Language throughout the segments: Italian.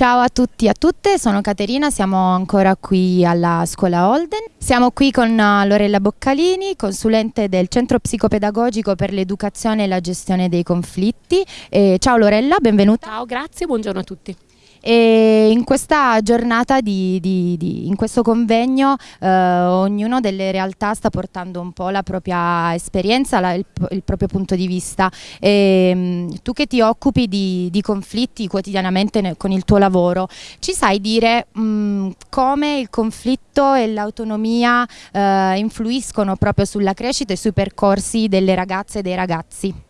Ciao a tutti e a tutte, sono Caterina, siamo ancora qui alla scuola Holden. Siamo qui con uh, Lorella Boccalini, consulente del Centro Psicopedagogico per l'Educazione e la Gestione dei Conflitti. E ciao Lorella, benvenuta. Ciao, grazie, buongiorno a tutti. E in questa giornata, di, di, di, in questo convegno, eh, ognuno delle realtà sta portando un po' la propria esperienza, la, il, il, proprio punto di vista. E, mm, tu che ti occupi di, conflitti quotidianamente con il tuo lavoro, ci sai dire mh, mm, come il conflitto e l'autonomia eh, influiscono proprio sulla crescita e sui percorsi delle ragazze e dei ragazzi?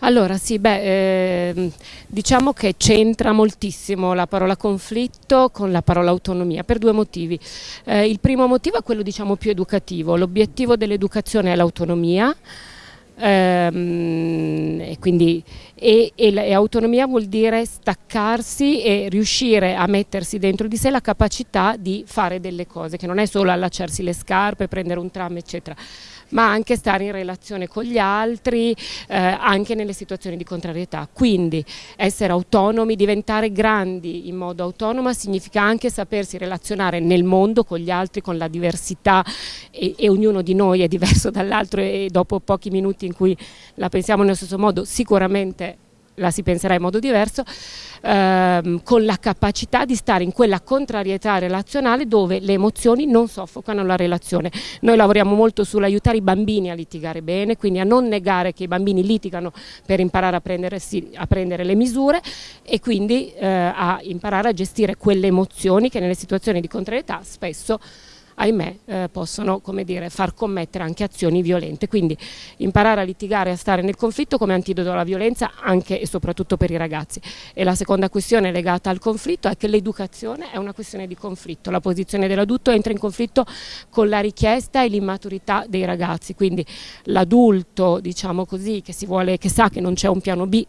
Allora sì, beh, eh, diciamo che c'entra moltissimo la parola conflitto con la parola autonomia per due motivi. Eh, il primo motivo è quello diciamo più educativo, l'obiettivo dell'educazione è l'autonomia. Ehm, e quindi e, e, e, autonomia vuol dire staccarsi e riuscire a mettersi dentro di sé la capacità di fare delle cose, che non è solo allacciarsi le scarpe, prendere un tram eccetera ma anche stare in relazione con gli altri, eh, anche nelle situazioni di contrarietà. Quindi essere autonomi, diventare grandi in modo autonomo significa anche sapersi relazionare nel mondo con gli altri, con la diversità e, e ognuno di noi è diverso dall'altro e dopo pochi minuti in cui la pensiamo nello stesso modo sicuramente la si penserà in modo diverso, ehm, con la capacità di stare in quella contrarietà relazionale dove le emozioni non soffocano la relazione. Noi lavoriamo molto sull'aiutare i bambini a litigare bene, quindi a non negare che i bambini litigano per imparare a, a prendere le misure e quindi eh, a imparare a gestire quelle emozioni che nelle situazioni di contrarietà spesso ahimè eh, possono dire, far commettere anche azioni violente. Quindi imparare a litigare e a stare nel conflitto come antidoto alla violenza anche e soprattutto per i ragazzi. E la seconda questione legata al conflitto è che l'educazione è una questione di conflitto, la posizione dell'adulto entra in conflitto con la richiesta e l'immaturità dei ragazzi, quindi l'adulto diciamo così che, vuole, che sa che non c'è un piano B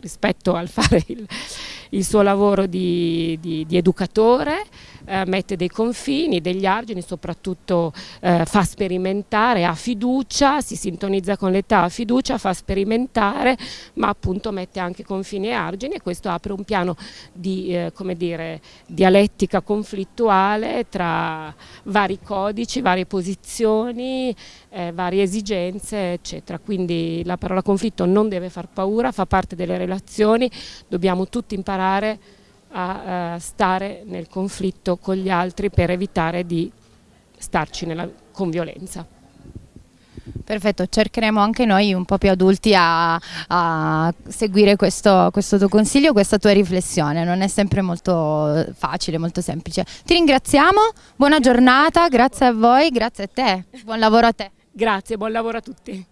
rispetto al fare il, il suo lavoro di, di, di educatore, eh, mette dei confini, degli argini, soprattutto eh, fa sperimentare, ha fiducia, si sintonizza con l'età, ha fiducia, fa sperimentare, ma appunto mette anche confini e argini e questo apre un piano di eh, come dire, dialettica conflittuale tra vari codici, varie posizioni, eh, varie esigenze, eccetera. Quindi la parola conflitto non deve far paura, fa parte delle relazioni, dobbiamo tutti imparare a uh, stare nel conflitto con gli altri per evitare di starci nella, con violenza. Perfetto, cercheremo anche noi un po' più adulti a, a seguire questo, questo, tuo consiglio, questa tua riflessione, non è sempre molto facile, molto semplice. Ti ringraziamo, buona giornata, grazie a voi, grazie a te, buon lavoro a te. Grazie, buon lavoro a tutti.